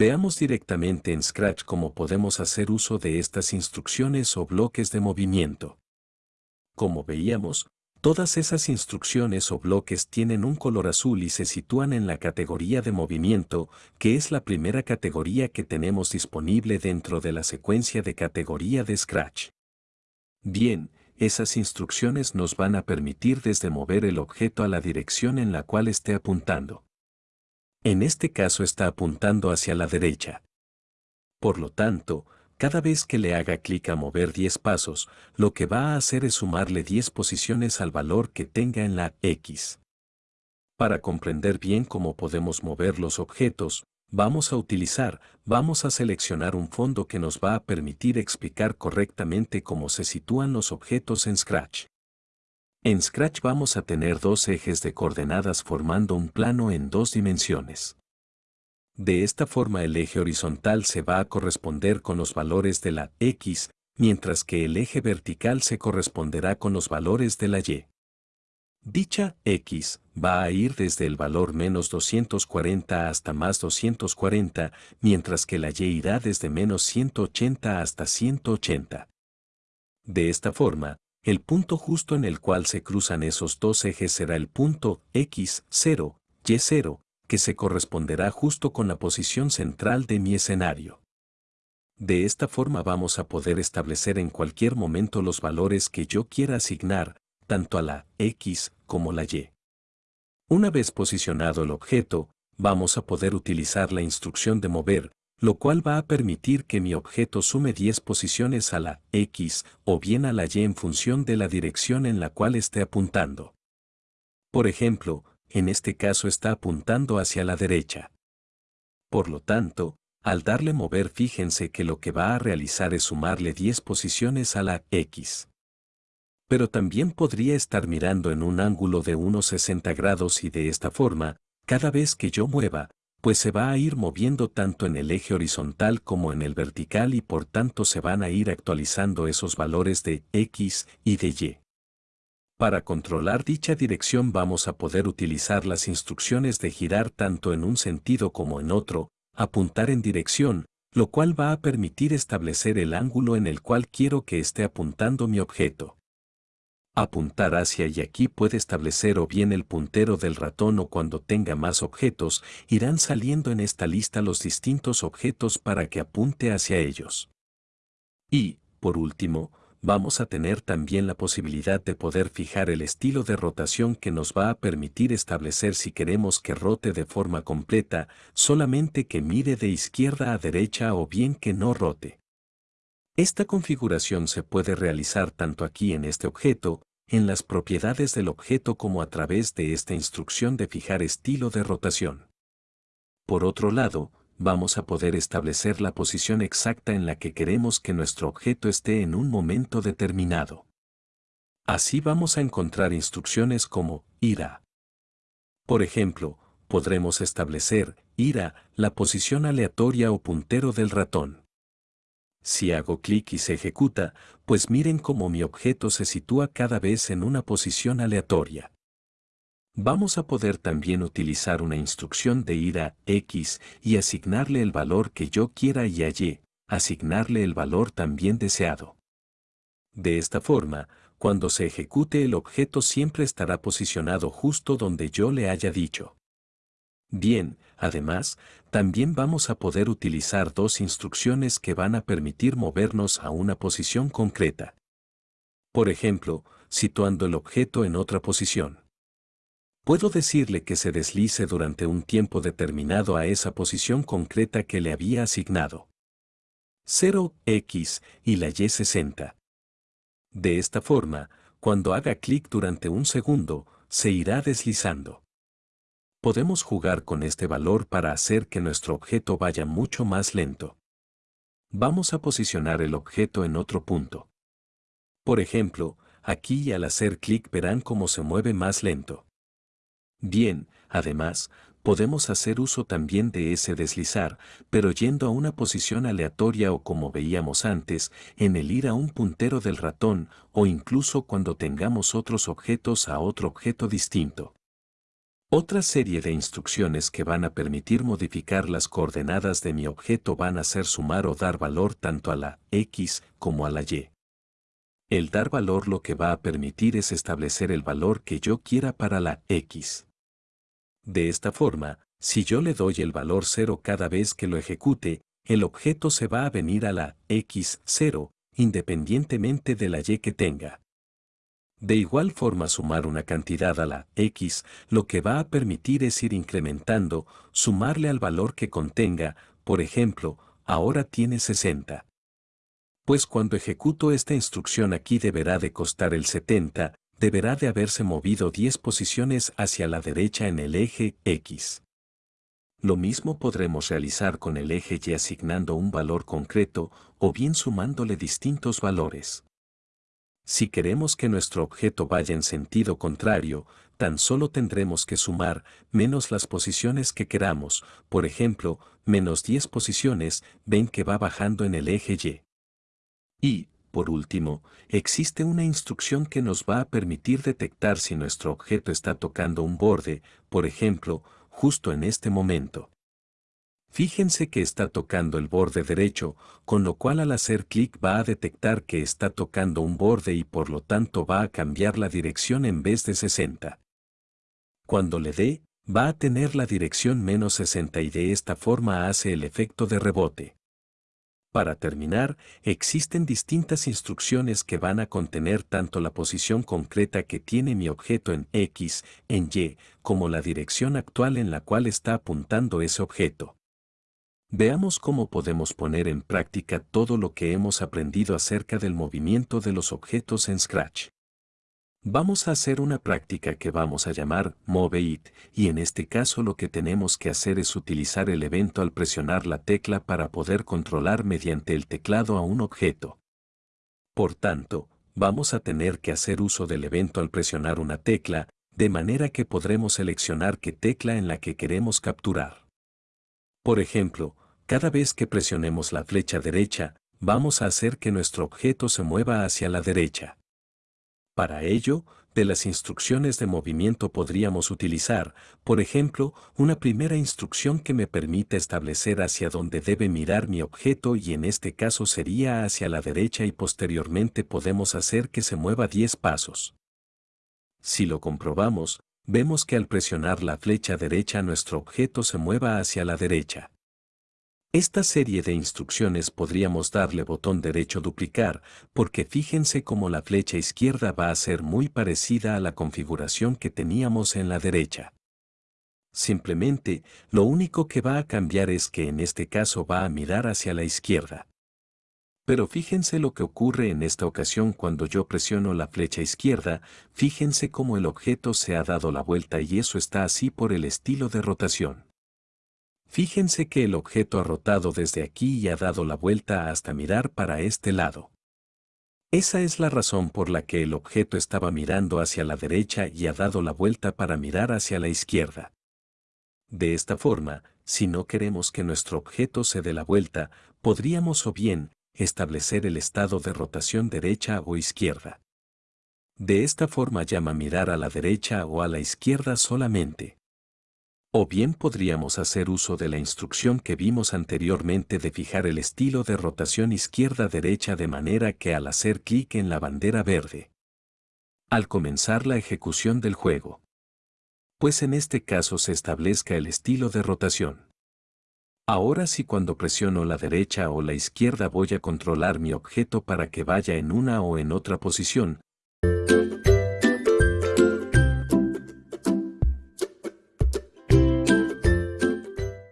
Veamos directamente en Scratch cómo podemos hacer uso de estas instrucciones o bloques de movimiento. Como veíamos, todas esas instrucciones o bloques tienen un color azul y se sitúan en la categoría de movimiento, que es la primera categoría que tenemos disponible dentro de la secuencia de categoría de Scratch. Bien, esas instrucciones nos van a permitir desde mover el objeto a la dirección en la cual esté apuntando. En este caso está apuntando hacia la derecha. Por lo tanto, cada vez que le haga clic a mover 10 pasos, lo que va a hacer es sumarle 10 posiciones al valor que tenga en la X. Para comprender bien cómo podemos mover los objetos, vamos a utilizar, vamos a seleccionar un fondo que nos va a permitir explicar correctamente cómo se sitúan los objetos en Scratch. En Scratch vamos a tener dos ejes de coordenadas formando un plano en dos dimensiones. De esta forma el eje horizontal se va a corresponder con los valores de la X, mientras que el eje vertical se corresponderá con los valores de la Y. Dicha X va a ir desde el valor menos 240 hasta más 240, mientras que la Y irá desde menos 180 hasta 180. De esta forma, el punto justo en el cual se cruzan esos dos ejes será el punto X0, Y0, que se corresponderá justo con la posición central de mi escenario. De esta forma vamos a poder establecer en cualquier momento los valores que yo quiera asignar, tanto a la X como la Y. Una vez posicionado el objeto, vamos a poder utilizar la instrucción de mover, lo cual va a permitir que mi objeto sume 10 posiciones a la X o bien a la Y en función de la dirección en la cual esté apuntando. Por ejemplo, en este caso está apuntando hacia la derecha. Por lo tanto, al darle mover fíjense que lo que va a realizar es sumarle 10 posiciones a la X. Pero también podría estar mirando en un ángulo de unos 60 grados y de esta forma, cada vez que yo mueva, pues se va a ir moviendo tanto en el eje horizontal como en el vertical y por tanto se van a ir actualizando esos valores de X y de Y. Para controlar dicha dirección vamos a poder utilizar las instrucciones de girar tanto en un sentido como en otro, apuntar en dirección, lo cual va a permitir establecer el ángulo en el cual quiero que esté apuntando mi objeto apuntar hacia y aquí puede establecer o bien el puntero del ratón o cuando tenga más objetos, irán saliendo en esta lista los distintos objetos para que apunte hacia ellos. Y, por último, vamos a tener también la posibilidad de poder fijar el estilo de rotación que nos va a permitir establecer si queremos que rote de forma completa, solamente que mire de izquierda a derecha o bien que no rote. Esta configuración se puede realizar tanto aquí en este objeto, en las propiedades del objeto como a través de esta instrucción de fijar estilo de rotación. Por otro lado, vamos a poder establecer la posición exacta en la que queremos que nuestro objeto esté en un momento determinado. Así vamos a encontrar instrucciones como ir a. Por ejemplo, podremos establecer ir a la posición aleatoria o puntero del ratón. Si hago clic y se ejecuta, pues miren cómo mi objeto se sitúa cada vez en una posición aleatoria. Vamos a poder también utilizar una instrucción de ir a X y asignarle el valor que yo quiera y a asignarle el valor también deseado. De esta forma, cuando se ejecute el objeto siempre estará posicionado justo donde yo le haya dicho. Bien, además, también vamos a poder utilizar dos instrucciones que van a permitir movernos a una posición concreta. Por ejemplo, situando el objeto en otra posición. Puedo decirle que se deslice durante un tiempo determinado a esa posición concreta que le había asignado. 0x y la y 60. De esta forma, cuando haga clic durante un segundo, se irá deslizando. Podemos jugar con este valor para hacer que nuestro objeto vaya mucho más lento. Vamos a posicionar el objeto en otro punto. Por ejemplo, aquí al hacer clic verán cómo se mueve más lento. Bien, además, podemos hacer uso también de ese deslizar, pero yendo a una posición aleatoria o como veíamos antes, en el ir a un puntero del ratón o incluso cuando tengamos otros objetos a otro objeto distinto. Otra serie de instrucciones que van a permitir modificar las coordenadas de mi objeto van a ser sumar o dar valor tanto a la X como a la Y. El dar valor lo que va a permitir es establecer el valor que yo quiera para la X. De esta forma, si yo le doy el valor 0 cada vez que lo ejecute, el objeto se va a venir a la X0, independientemente de la Y que tenga. De igual forma sumar una cantidad a la X, lo que va a permitir es ir incrementando, sumarle al valor que contenga, por ejemplo, ahora tiene 60 pues cuando ejecuto esta instrucción aquí deberá de costar el 70, deberá de haberse movido 10 posiciones hacia la derecha en el eje X. Lo mismo podremos realizar con el eje Y asignando un valor concreto o bien sumándole distintos valores. Si queremos que nuestro objeto vaya en sentido contrario, tan solo tendremos que sumar menos las posiciones que queramos, por ejemplo, menos 10 posiciones, ven que va bajando en el eje Y. Y, por último, existe una instrucción que nos va a permitir detectar si nuestro objeto está tocando un borde, por ejemplo, justo en este momento. Fíjense que está tocando el borde derecho, con lo cual al hacer clic va a detectar que está tocando un borde y por lo tanto va a cambiar la dirección en vez de 60. Cuando le dé, va a tener la dirección menos 60 y de esta forma hace el efecto de rebote. Para terminar, existen distintas instrucciones que van a contener tanto la posición concreta que tiene mi objeto en X, en Y, como la dirección actual en la cual está apuntando ese objeto. Veamos cómo podemos poner en práctica todo lo que hemos aprendido acerca del movimiento de los objetos en Scratch. Vamos a hacer una práctica que vamos a llamar Move It, y en este caso lo que tenemos que hacer es utilizar el evento al presionar la tecla para poder controlar mediante el teclado a un objeto. Por tanto, vamos a tener que hacer uso del evento al presionar una tecla, de manera que podremos seleccionar qué tecla en la que queremos capturar. Por ejemplo, cada vez que presionemos la flecha derecha, vamos a hacer que nuestro objeto se mueva hacia la derecha. Para ello, de las instrucciones de movimiento podríamos utilizar, por ejemplo, una primera instrucción que me permite establecer hacia dónde debe mirar mi objeto y en este caso sería hacia la derecha y posteriormente podemos hacer que se mueva 10 pasos. Si lo comprobamos, vemos que al presionar la flecha derecha nuestro objeto se mueva hacia la derecha. Esta serie de instrucciones podríamos darle botón derecho duplicar, porque fíjense cómo la flecha izquierda va a ser muy parecida a la configuración que teníamos en la derecha. Simplemente, lo único que va a cambiar es que en este caso va a mirar hacia la izquierda. Pero fíjense lo que ocurre en esta ocasión cuando yo presiono la flecha izquierda, fíjense cómo el objeto se ha dado la vuelta y eso está así por el estilo de rotación. Fíjense que el objeto ha rotado desde aquí y ha dado la vuelta hasta mirar para este lado. Esa es la razón por la que el objeto estaba mirando hacia la derecha y ha dado la vuelta para mirar hacia la izquierda. De esta forma, si no queremos que nuestro objeto se dé la vuelta, podríamos o bien establecer el estado de rotación derecha o izquierda. De esta forma llama mirar a la derecha o a la izquierda solamente. O bien podríamos hacer uso de la instrucción que vimos anteriormente de fijar el estilo de rotación izquierda-derecha de manera que al hacer clic en la bandera verde, al comenzar la ejecución del juego, pues en este caso se establezca el estilo de rotación. Ahora si cuando presiono la derecha o la izquierda voy a controlar mi objeto para que vaya en una o en otra posición,